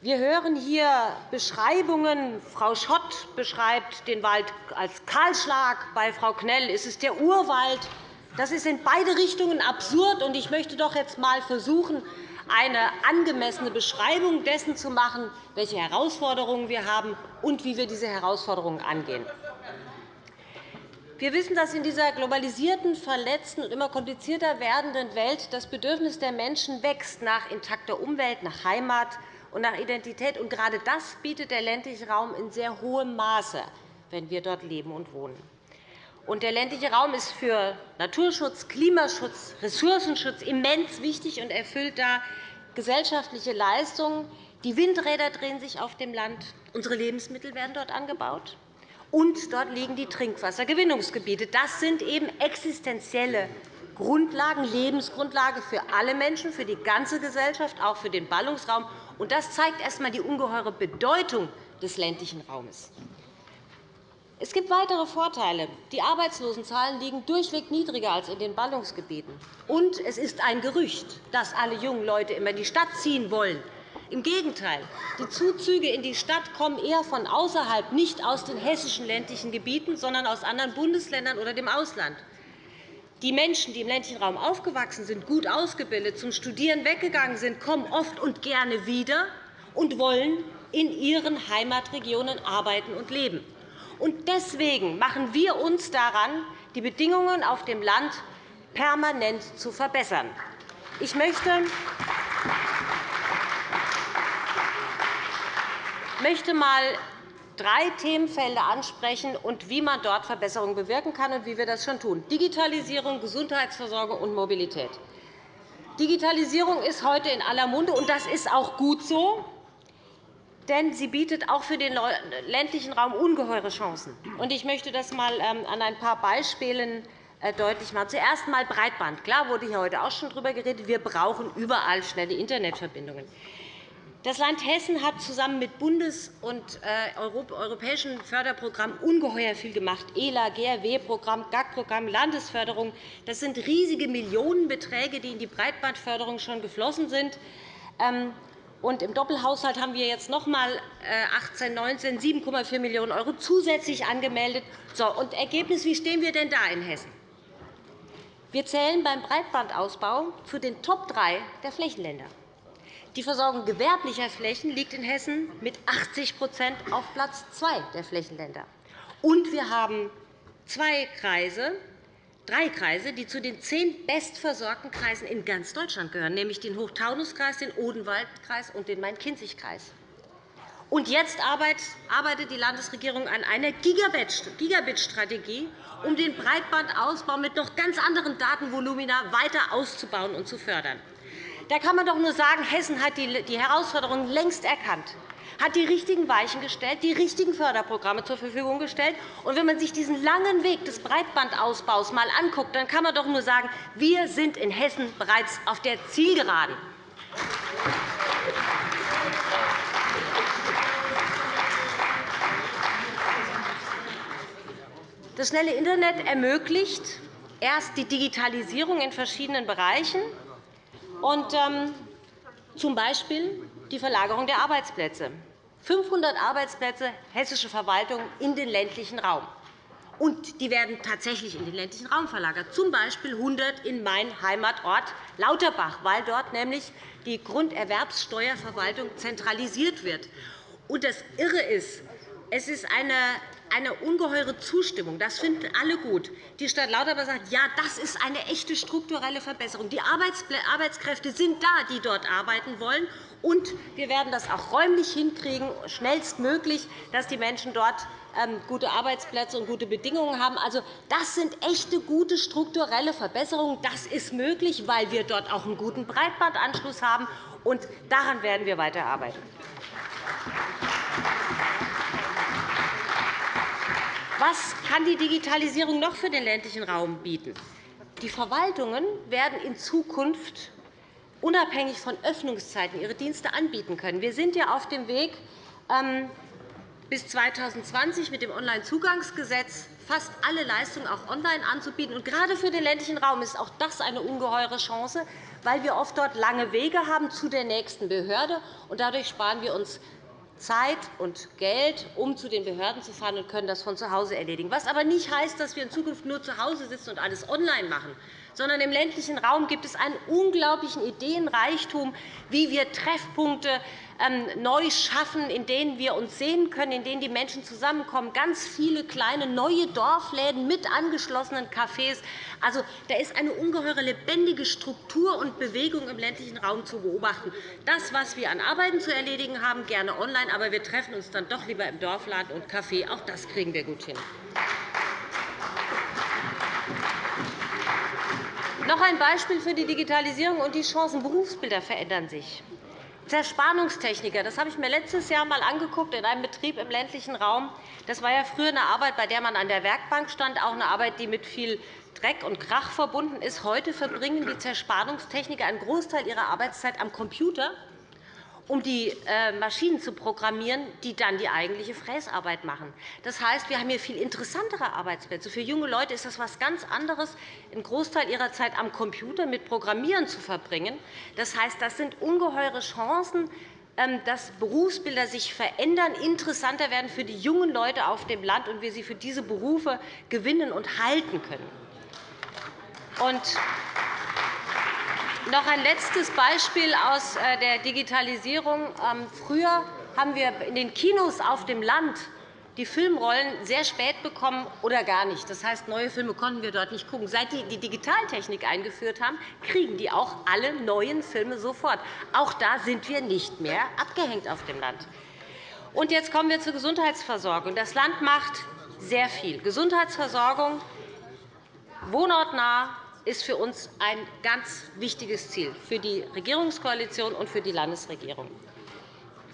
E: Wir hören hier Beschreibungen. Frau Schott beschreibt den Wald als Kahlschlag. Bei Frau Knell ist es der Urwald. Das ist in beide Richtungen absurd. Ich möchte doch jetzt einmal versuchen, eine angemessene Beschreibung dessen zu machen, welche Herausforderungen wir haben und wie wir diese Herausforderungen angehen. Wir wissen, dass in dieser globalisierten, verletzten und immer komplizierter werdenden Welt das Bedürfnis der Menschen wächst nach intakter Umwelt, nach Heimat und nach Identität. Und gerade das bietet der ländliche Raum in sehr hohem Maße, wenn wir dort leben und wohnen. Und der ländliche Raum ist für Naturschutz, Klimaschutz, Ressourcenschutz immens wichtig und erfüllt da gesellschaftliche Leistungen. Die Windräder drehen sich auf dem Land. Unsere Lebensmittel werden dort angebaut. und dort liegen die Trinkwassergewinnungsgebiete. Das sind eben existenzielle Grundlagen, Lebensgrundlage für alle Menschen, für die ganze Gesellschaft, auch für den Ballungsraum. Das zeigt erst einmal die ungeheure Bedeutung des ländlichen Raumes. Es gibt weitere Vorteile. Die Arbeitslosenzahlen liegen durchweg niedriger als in den Ballungsgebieten. Und es ist ein Gerücht, dass alle jungen Leute immer in die Stadt ziehen wollen. Im Gegenteil, die Zuzüge in die Stadt kommen eher von außerhalb, nicht aus den hessischen ländlichen Gebieten, sondern aus anderen Bundesländern oder dem Ausland. Die Menschen, die im ländlichen Raum aufgewachsen sind, gut ausgebildet, zum Studieren weggegangen sind, kommen oft und gerne wieder und wollen in ihren Heimatregionen arbeiten und leben. Deswegen machen wir uns daran, die Bedingungen auf dem Land permanent zu verbessern. Ich möchte möchte einmal drei Themenfelder ansprechen und wie man dort Verbesserungen bewirken kann und wie wir das schon tun. Digitalisierung, Gesundheitsversorgung und Mobilität. Digitalisierung ist heute in aller Munde, und das ist auch gut so, denn sie bietet auch für den ländlichen Raum ungeheure Chancen. Ich möchte das einmal ähm, an ein paar Beispielen äh, deutlich machen. Zuerst einmal Breitband. Klar wurde hier heute auch schon darüber geredet. Wir brauchen überall schnelle Internetverbindungen. Das Land Hessen hat zusammen mit Bundes- und äh, europäischen Förderprogrammen ungeheuer viel gemacht. ELA, GRW-Programm, GAG-Programm, Landesförderung. Das sind riesige Millionenbeträge, die in die Breitbandförderung schon geflossen sind. Und Im Doppelhaushalt haben wir jetzt noch einmal 18, 19 7,4 Millionen € zusätzlich angemeldet. So, und Ergebnis, wie stehen wir denn da in Hessen? Wir zählen beim Breitbandausbau zu den Top 3 der Flächenländer. Die Versorgung gewerblicher Flächen liegt in Hessen mit 80% auf Platz 2 der Flächenländer. Und wir haben zwei Kreise, drei Kreise, die zu den zehn bestversorgten Kreisen in ganz Deutschland gehören, nämlich den Hochtaunuskreis, den Odenwaldkreis und den Main-Kinzig-Kreis. Jetzt arbeitet die Landesregierung an einer Gigabit-Strategie, um den Breitbandausbau mit noch ganz anderen Datenvolumina weiter auszubauen und zu fördern. Da kann man doch nur sagen, Hessen hat die Herausforderungen längst erkannt, hat die richtigen Weichen gestellt, die richtigen Förderprogramme zur Verfügung gestellt. Und wenn man sich diesen langen Weg des Breitbandausbaus einmal anguckt, dann kann man doch nur sagen, wir sind in Hessen bereits auf der Zielgeraden. Das schnelle Internet ermöglicht erst die Digitalisierung in verschiedenen Bereichen und, ähm, zum Beispiel die Verlagerung der Arbeitsplätze. 500 Arbeitsplätze hessische Verwaltung in den ländlichen Raum. Und die werden tatsächlich in den ländlichen Raum verlagert, z. B. 100 in meinen Heimatort Lauterbach, weil dort nämlich die Grunderwerbssteuerverwaltung zentralisiert wird. Und das Irre ist, es ist eine eine ungeheure Zustimmung. Das finden alle gut. Die Stadt Lauterbach sagt, ja, das ist eine echte strukturelle Verbesserung. Die Arbeitskräfte sind da, die dort arbeiten wollen. Und wir werden das auch räumlich hinkriegen, schnellstmöglich, dass die Menschen dort ähm, gute Arbeitsplätze und gute Bedingungen haben. Also, das sind echte, gute strukturelle Verbesserungen. Das ist möglich, weil wir dort auch einen guten Breitbandanschluss haben. Und daran werden wir weiterarbeiten. Was kann die Digitalisierung noch für den ländlichen Raum bieten? Die Verwaltungen werden in Zukunft unabhängig von Öffnungszeiten ihre Dienste anbieten können. Wir sind ja auf dem Weg, ähm, bis 2020 mit dem Onlinezugangsgesetz fast alle Leistungen auch online anzubieten. Und gerade für den ländlichen Raum ist auch das eine ungeheure Chance, weil wir oft dort lange Wege haben zu der nächsten Behörde. Und dadurch sparen wir uns Zeit und Geld, um zu den Behörden zu fahren und können das von zu Hause erledigen. Was aber nicht heißt, dass wir in Zukunft nur zu Hause sitzen und alles online machen, sondern im ländlichen Raum gibt es einen unglaublichen Ideenreichtum, wie wir Treffpunkte ähm, neu schaffen, in denen wir uns sehen können, in denen die Menschen zusammenkommen. Ganz viele kleine neue Dorfläden mit angeschlossenen Cafés. Also, da ist eine ungeheure lebendige Struktur und Bewegung im ländlichen Raum zu beobachten. Das, was wir an Arbeiten zu erledigen haben, gerne online, aber wir treffen uns dann doch lieber im Dorfladen und Café. Auch das kriegen wir gut hin. Noch ein Beispiel für die Digitalisierung und die Chancen. Berufsbilder verändern sich. Zerspannungstechniker, das habe ich mir letztes Jahr einmal angeguckt in einem Betrieb im ländlichen Raum. Das war ja früher eine Arbeit, bei der man an der Werkbank stand, auch eine Arbeit, die mit viel Dreck und Krach verbunden ist. Heute verbringen die Zerspannungstechniker einen Großteil ihrer Arbeitszeit am Computer um die äh, Maschinen zu programmieren, die dann die eigentliche Fräsarbeit machen. Das heißt, wir haben hier viel interessantere Arbeitsplätze. Für junge Leute ist das etwas ganz anderes, einen Großteil ihrer Zeit am Computer mit Programmieren zu verbringen. Das heißt, das sind ungeheure Chancen, ähm, dass Berufsbilder sich verändern, interessanter werden für die jungen Leute auf dem Land und wir sie für diese Berufe gewinnen und halten können. Noch ein letztes Beispiel aus äh, der Digitalisierung. Ähm, früher haben wir in den Kinos auf dem Land die Filmrollen sehr spät bekommen oder gar nicht. Das heißt, neue Filme konnten wir dort nicht schauen. Seit die die Digitaltechnik eingeführt haben, kriegen die auch alle neuen Filme sofort. Auch da sind wir nicht mehr abgehängt auf dem Land. Und jetzt kommen wir zur Gesundheitsversorgung. Das Land macht sehr viel. Gesundheitsversorgung wohnortnah, ist für uns ein ganz wichtiges Ziel, für die Regierungskoalition und für die Landesregierung.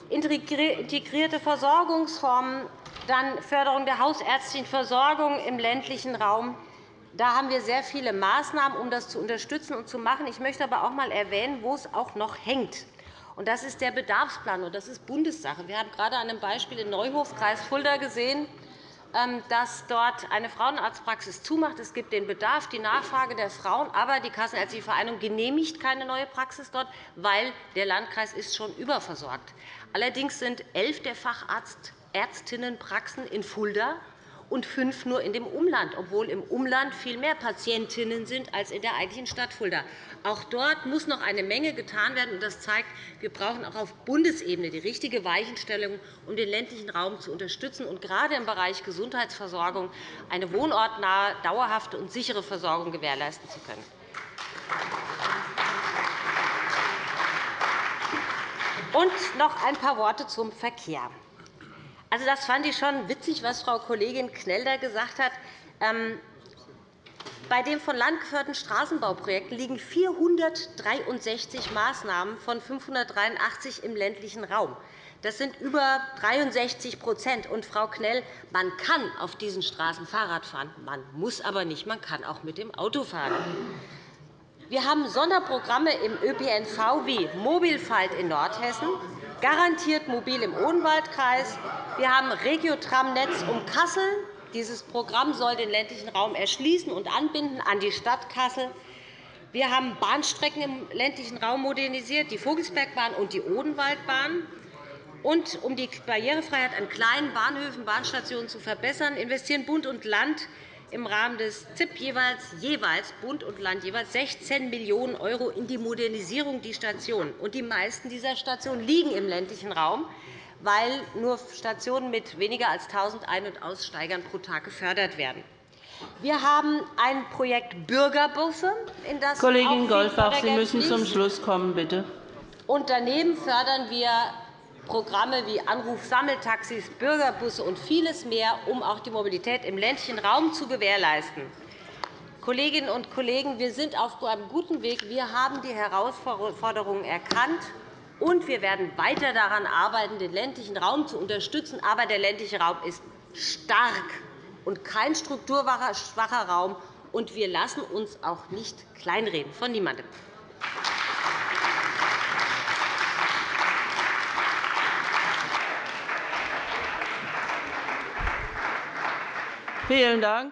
E: Integrierte Versorgungsformen, dann Förderung der hausärztlichen Versorgung im ländlichen Raum. Da haben wir sehr viele Maßnahmen, um das zu unterstützen und zu machen. Ich möchte aber auch einmal erwähnen, wo es auch noch hängt. Das ist der Bedarfsplan, das ist Bundessache. Wir haben gerade an einem Beispiel in Neuhof, Kreis Fulda, gesehen, dass dort eine Frauenarztpraxis zumacht. Es gibt den Bedarf, die Nachfrage der Frauen, aber die Kassenärztliche Vereinigung genehmigt keine neue Praxis dort, weil der Landkreis ist schon überversorgt. Allerdings sind elf der Fachärztinnenpraxen in Fulda und fünf nur in dem Umland, obwohl im Umland viel mehr Patientinnen sind als in der eigentlichen Stadt Fulda. Auch dort muss noch eine Menge getan werden. Das zeigt, wir brauchen auch auf Bundesebene die richtige Weichenstellung, um den ländlichen Raum zu unterstützen und gerade im Bereich Gesundheitsversorgung eine wohnortnahe, dauerhafte und sichere Versorgung gewährleisten zu können. Und noch ein paar Worte zum Verkehr. Also, das fand ich schon witzig, was Frau Kollegin Knell da gesagt hat. Ähm, bei den von Land geförderten Straßenbauprojekten liegen 463 Maßnahmen von 583 im ländlichen Raum. Das sind über 63 Und, Frau Knell, man kann auf diesen Straßen Fahrrad fahren, man muss aber nicht, man kann auch mit dem Auto fahren. Wir haben Sonderprogramme im ÖPNV wie Mobilfight in Nordhessen, garantiert mobil im Odenwaldkreis. Wir haben Regiotram-Netz um Kassel. Dieses Programm soll den ländlichen Raum erschließen und anbinden an die Stadt Kassel. Wir haben Bahnstrecken im ländlichen Raum modernisiert, die Vogelsbergbahn und die Odenwaldbahn. Und um die Barrierefreiheit an kleinen Bahnhöfen und Bahnstationen zu verbessern, investieren Bund und Land im Rahmen des ZIP jeweils, jeweils Bund und Land jeweils 16 Millionen € in die Modernisierung der Stationen. Die meisten dieser Stationen liegen im ländlichen Raum, weil nur Stationen mit weniger als 1.000 Ein- und Aussteigern pro Tag gefördert werden. Wir haben ein Projekt Bürgerbusse, in das
A: Kollegin Goldbach, Sie müssen zum Schluss kommen, bitte.
E: Und daneben fördern wir Programme wie Anrufsammeltaxis, Bürgerbusse und vieles mehr, um auch die Mobilität im ländlichen Raum zu gewährleisten. Kolleginnen und Kollegen, wir sind auf einem guten Weg. Wir haben die Herausforderungen erkannt, und wir werden weiter daran arbeiten, den ländlichen Raum zu unterstützen. Aber der ländliche Raum ist stark und kein strukturschwacher Raum. Und wir lassen uns auch nicht kleinreden von niemandem.
A: Vielen Dank.